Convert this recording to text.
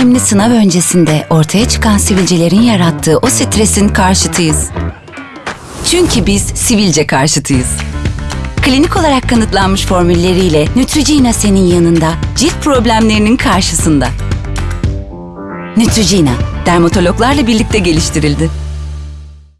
önemli sınav öncesinde ortaya çıkan sivilcelerin yarattığı o stresin karşıtıyız. Çünkü biz sivilce karşıtıyız. Klinik olarak kanıtlanmış formülleriyle Neutrogena senin yanında, cilt problemlerinin karşısında. Neutrogena, dermatologlarla birlikte geliştirildi.